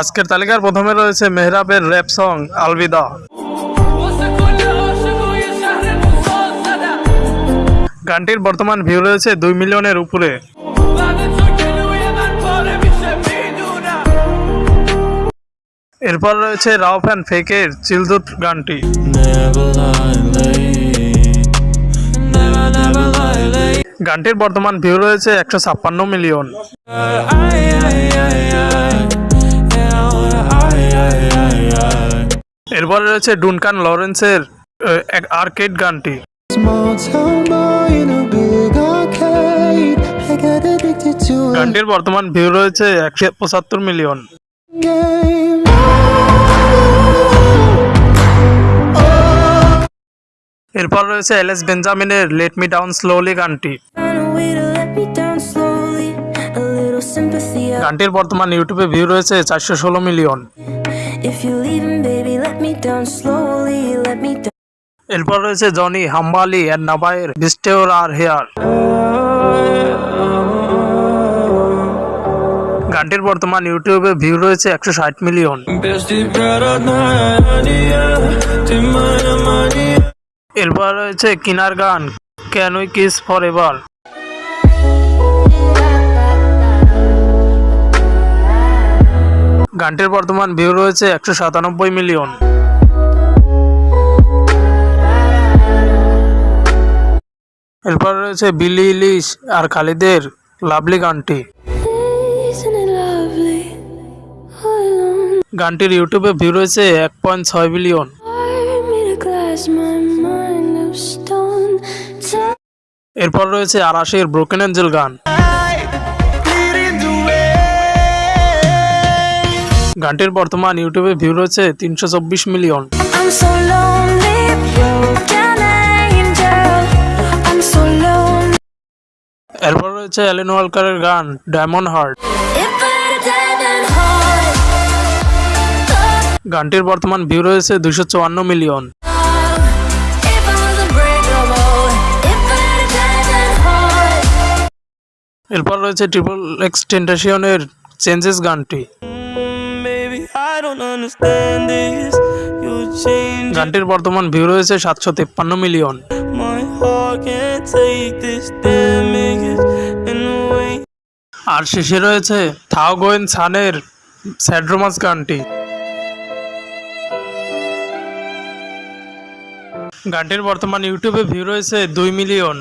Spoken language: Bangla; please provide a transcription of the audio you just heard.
আজকের তালিকার প্রথমে রয়েছে মেহরাবের র্যাপ সং, আলবিদা। গানটির বর্তমান ভিউ রয়েছে দুই মিলিয়নের উপরে। এরপর রয়েছে রাও ফ্যান ফেকের চিলদুত গানটি। গানটির বর্তমান ভিউ রয়েছে একশো ছাপ্পান্ন মিলিয়ন। এরপর রয়েছে ডুনকান লরেন্সের এক আর্কেড গানটি। গানটির বর্তমান ভিউ রয়েছে একশো পঁচাত্তর মিলিয়ন এরপর রয়েছে এল এস বেঞ্জামিনের লেট মি ডাউন স্লোলি গানটি। গানটির বর্তমান ইউটিউবে ভিউ রয়েছে চারশো ষোলো million If you're leaving, baby, let me down slowly, let me down. এরপর রয়েছে জনি হাম্বালি আর নাবাইয়ের বিস্টেওর আর হেয়ার গানটির বর্তমান ইউটিউবে ভিউ রয়েছে একশো ষাট মিলিয়ন এরপর রয়েছে কিনার গান can we kiss for ever গানটির বর্তমান ভিউ রয়েছে একশো সাতানব্বই মিলিয়ন। এরপর রয়েছে বিলি ইলিশ আর খালিদের লাভলি গানটি. গানটির ইউটিউবে ভিউ রয়েছে এক পয়েন্ট ছয় বিলিয়ন এরপর রয়েছে আরাশের ব্রোকেন এঞ্জেল গান। গানটির বর্তমান ইউটিউবে ভিউ রয়েছে তিনশো চব্বিশ মিলিয়ন. এরপর রয়েছে অ্যালেন ওয়ালকারের গান ডায়মন্ড হার্ট। গানটির বর্তমান ভিউ রয়েছে দুশো চুয়ান্ন মিলিয়ন. এরপর রয়েছে ট্রিপল এক্স চেঞ্জেস গানটি। গানটির বর্তমান ভিউ রয়েছে সাতশো তেপ্পান্ন মিলিয়ন. আর শেষে রয়েছে থাও গোয়েন সানের স্যাড্রোমাস গানটি গানটির বর্তমান ইউটিউবে ভিউ রয়েছে দুই মিলিয়ন